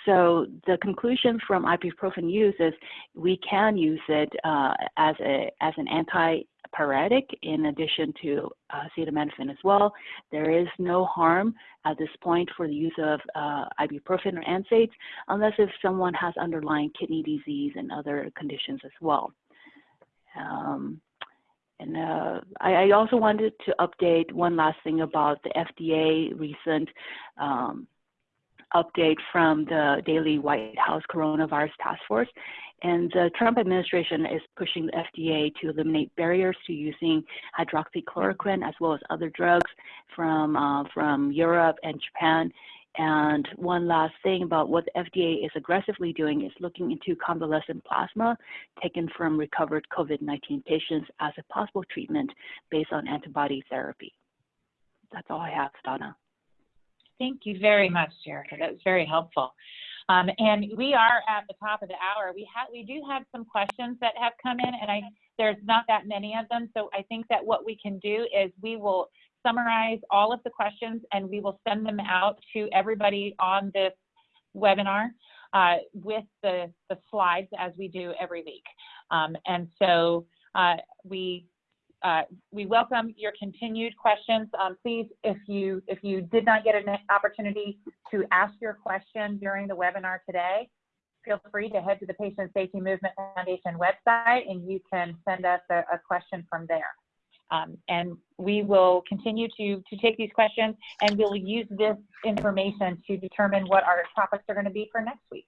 So the conclusion from ibuprofen use is we can use it uh, as, a, as an anti pyretic in addition to uh, acetaminophen as well. There is no harm at this point for the use of uh, ibuprofen or NSAIDs unless if someone has underlying kidney disease and other conditions as well. Um, and uh, I, I, also wanted to update one last thing about the FDA recent um, update from the daily White House Coronavirus Task Force. And the Trump administration is pushing the FDA to eliminate barriers to using hydroxychloroquine as well as other drugs from, uh, from Europe and Japan. And one last thing about what the FDA is aggressively doing is looking into convalescent plasma taken from recovered COVID-19 patients as a possible treatment based on antibody therapy. That's all I have, Donna. Thank you very much, Jerika. That was very helpful. Um, and we are at the top of the hour. We have we do have some questions that have come in, and I there's not that many of them. So I think that what we can do is we will summarize all of the questions and we will send them out to everybody on this webinar uh, with the, the slides as we do every week. Um, and so uh, we uh, we welcome your continued questions. Um, please, if you if you did not get an opportunity to ask your question during the webinar today, feel free to head to the Patient Safety Movement Foundation website and you can send us a, a question from there. Um, and we will continue to, to take these questions and we'll use this information to determine what our topics are going to be for next week.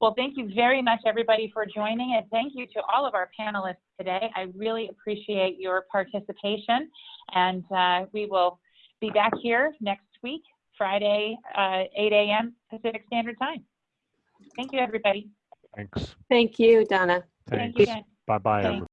Well, thank you very much, everybody, for joining, and thank you to all of our panelists today. I really appreciate your participation, and uh, we will be back here next week, Friday, uh, 8 a.m. Pacific Standard Time. Thank you, everybody. Thanks. Thank you, Donna. Thank Thanks. you. Bye-bye, Thanks.